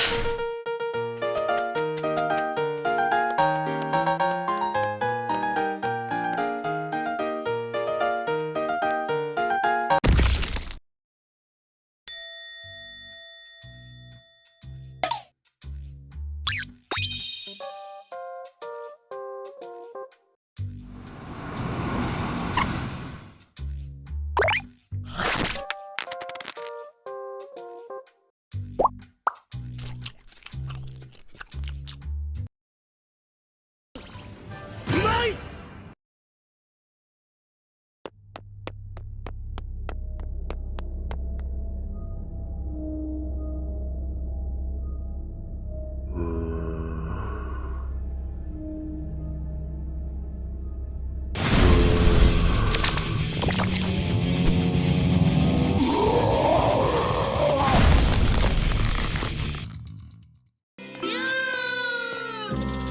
you you.